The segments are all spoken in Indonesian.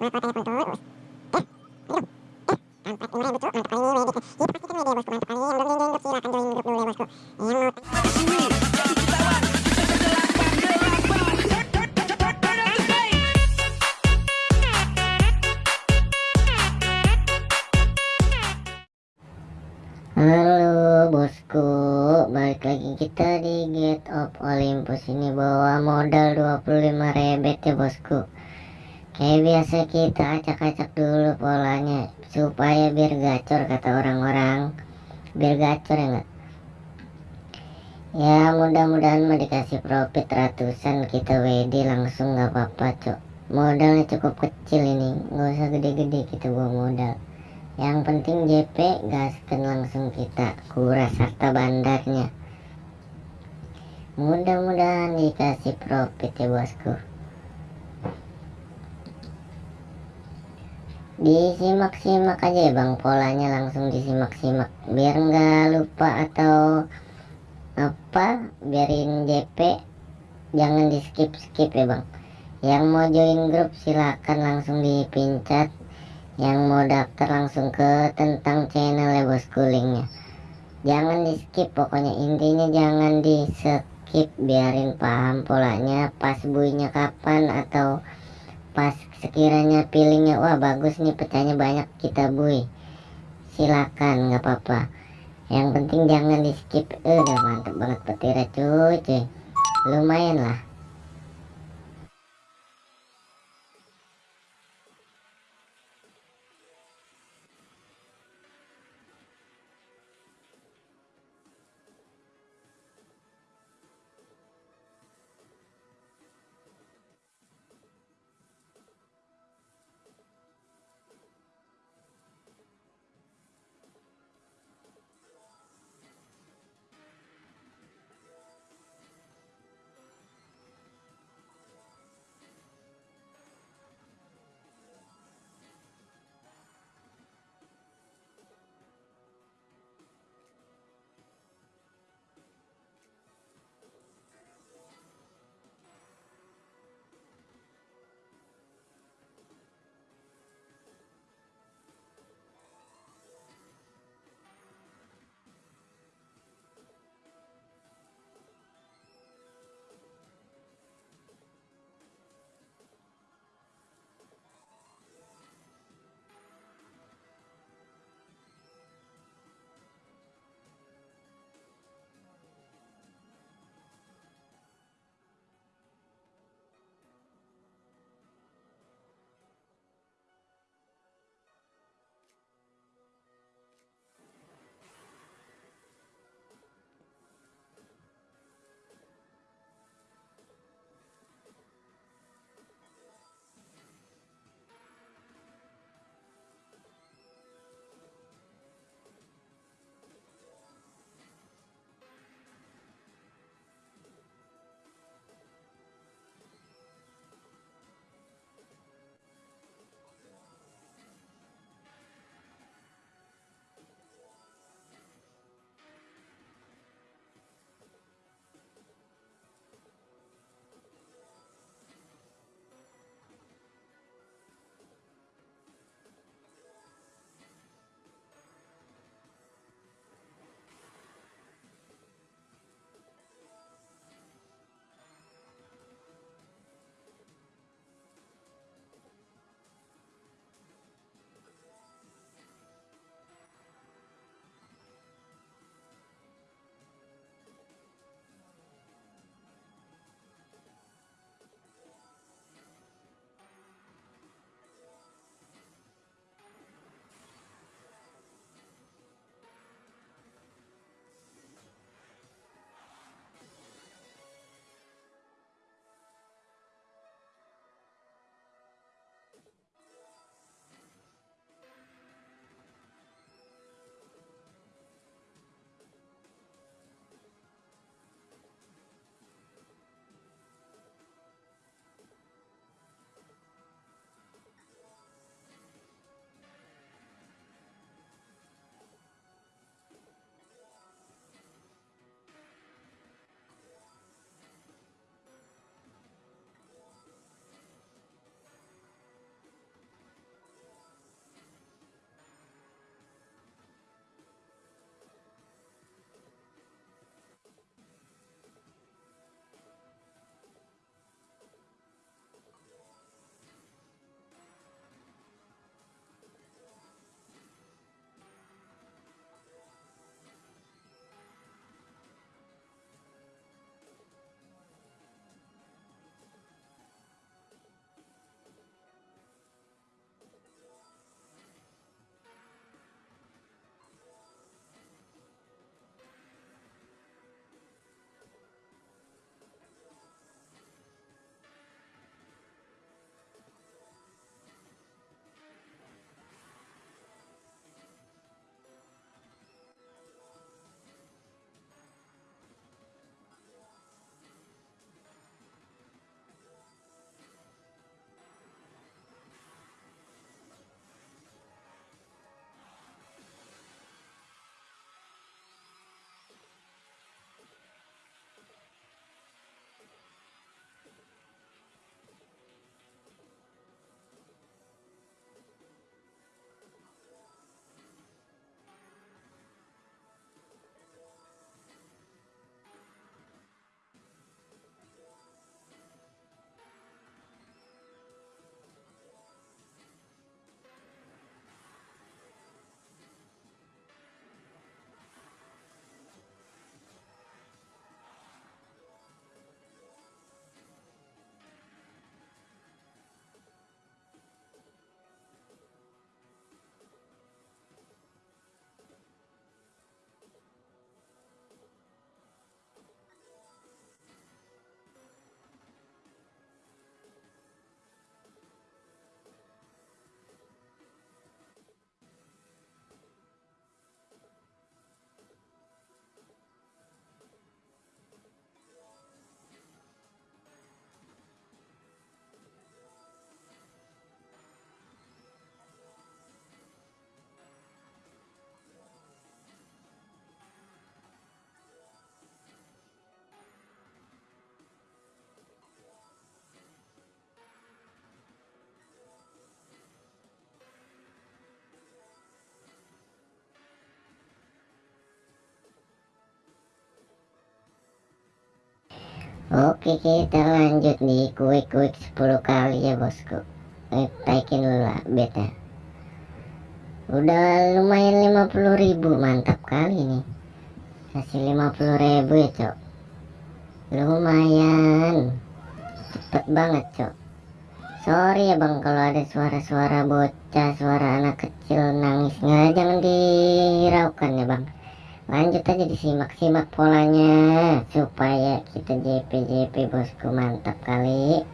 Halo bosku, balik lagi kita di Gate of Olympus ini bawa modal 25 rebet ya bosku. Kayak biasa kita acak-acak dulu polanya supaya biar gacor kata orang-orang. Biar gacor ya enggak? Ya mudah-mudahan mah dikasih profit ratusan kita WD langsung nggak apa-apa cok. Modalnya cukup kecil ini, nggak usah gede-gede kita bawa modal. Yang penting JP gaskan langsung kita kuras harta bandarnya. Mudah-mudahan dikasih profit ya bosku. Disimak-simak aja ya bang. Polanya langsung disimak-simak. Biar nggak lupa atau apa biarin JP jangan di skip-skip ya bang. Yang mau join grup silakan langsung dipincat yang mau daftar langsung ke tentang channel ya bosku linknya. Jangan di skip pokoknya. Intinya jangan di skip biarin paham polanya pas buinya kapan atau pas sekiranya pilihnya wah bagus nih pecahnya banyak kita bui. Silakan nggak apa-apa. Yang penting jangan di skip eh, udah mantep banget petirnya cuy cuy. Lumayan lah Oke kita lanjut nih. Kuik-kuik 10 kali ya bosku. Eh, Taikin dulu lah beta Udah lumayan 50 ribu mantap kali nih Kasih 50 ribu ya cok. Lumayan. Cepet banget cok. Sorry ya bang kalau ada suara-suara bocah Suara anak kecil nangis. Nggak Jangan diraukan ya bang lanjut aja disimak-simak polanya supaya kita JP JP bosku. Mantap kali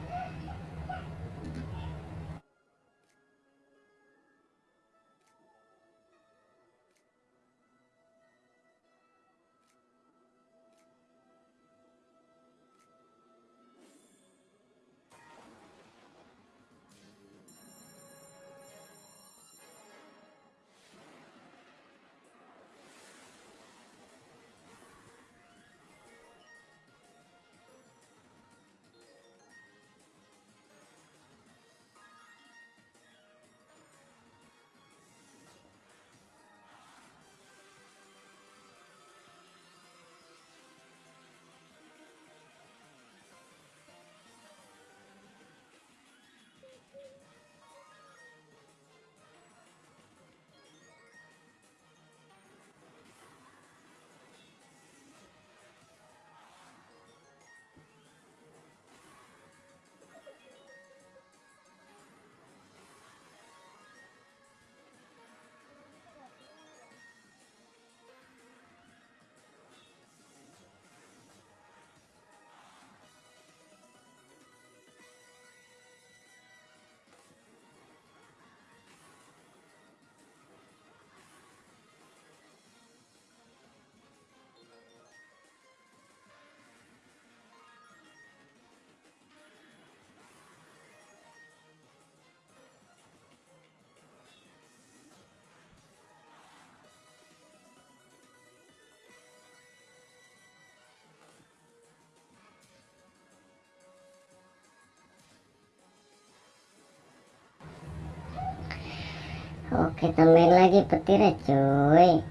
Oke tambahin lagi petirnya cuy.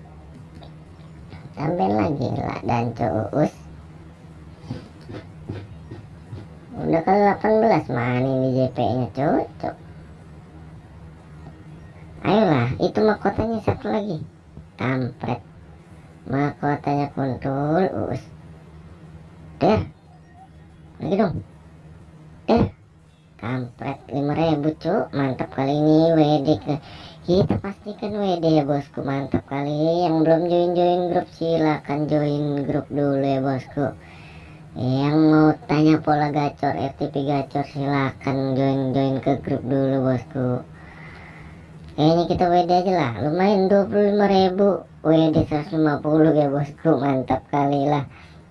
Tambahin lagi lah dan cuus Udah ke 18 mana ini JP nya cocok Ayolah itu mahkotanya satu lagi. Kampret. Mahkotanya kuntul us Der Lagi dong kampret 5000 cuk. Mantap kali ini WD ke. Kita pastikan WD ya bosku. Mantap kali. Yang belum join-join grup silahkan join grup dulu ya bosku. Yang mau tanya pola gacor RTP gacor silahkan join-join ke grup dulu bosku. Kayaknya kita WD aja lah. Lumayan 25.000 WD 150 ya bosku. Mantap kali lah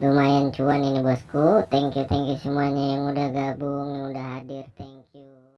lumayan cuan ini bosku. Thank you thank you semuanya yang udah gabung yang udah hadir. Thank